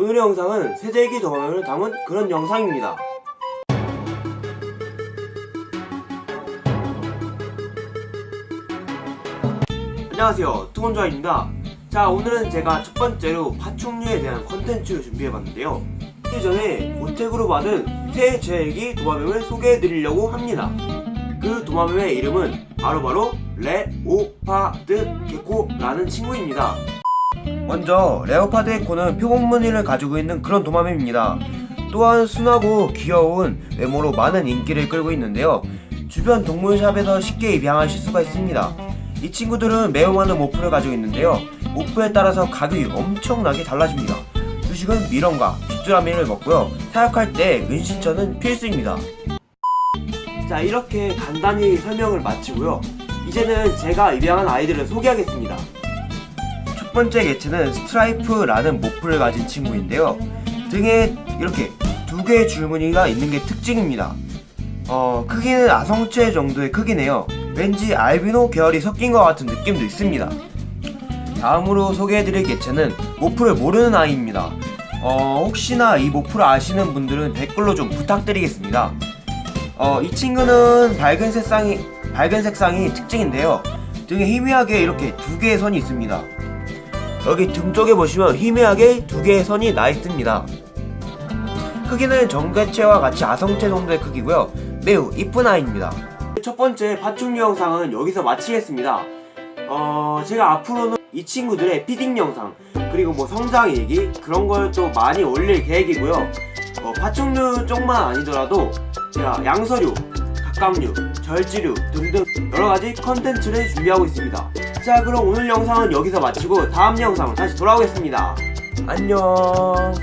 오늘의 영상은 세대기 도마뱀을 담은 그런 영상입니다. 안녕하세요. 투건조아입니다. 자 오늘은 제가 첫 번째로 파충류에 대한 컨텐츠를 준비해봤는데요. 그 전에 고택으로 받은 새 제액이 도마뱀을 소개해드리려고 합니다. 그 도마뱀의 이름은 바로바로 leopard gecko라는 친구입니다 먼저 레오파드 게코는 표본 무늬를 가지고 있는 그런 도마뱀입니다. 또한 순하고 귀여운 외모로 많은 인기를 끌고 있는데요. 주변 동물샵에서 쉽게 입양하실 수가 있습니다. 이 친구들은 매우 많은 모프를 가지고 있는데요. 모프에 따라서 가격이 엄청나게 달라집니다. 주식은 미럼과 귀뚜라미를 먹고요. 사육할 때 은신처는 필수입니다. 자 이렇게 간단히 설명을 마치고요. 이제는 제가 입양한 아이들을 소개하겠습니다 첫 번째 개체는 스트라이프라는 morph를 가진 친구인데요. 등에 이렇게 두 개의 줄무늬가 있는 게 특징입니다. 어 크기는 아성체 정도의 크기네요. 왠지 알비노 계열이 섞인 것 같은 느낌도 있습니다. 다음으로 소개해드릴 개체는 morph를 모르는 아이입니다. 어 혹시나 이 morph를 아시는 분들은 댓글로 좀 부탁드리겠습니다. 어, 이 친구는 밝은 색상이 밝은 색상이 특징인데요. 등에 희미하게 이렇게 두 개의 선이 있습니다. 여기 등 쪽에 보시면 희미하게 두 개의 선이 나 있습니다. 크기는 전 개체와 같이 아성체 정도의 크기고요. 매우 이쁜 아이입니다. 첫 번째 파충류 영상은 여기서 마치겠습니다. 어, 제가 앞으로는 이 친구들의 feeding 영상 그리고 뭐 성장 얘기 그런 걸 또 많이 올릴 계획이고요. 어, 파충류 쪽만 아니더라도 제가 양서류, 갑각류, 절지류 등등 여러가지 컨텐츠를 준비하고 있습니다 자 그럼 오늘 영상은 여기서 마치고 다음 영상으로 다시 돌아오겠습니다. 안녕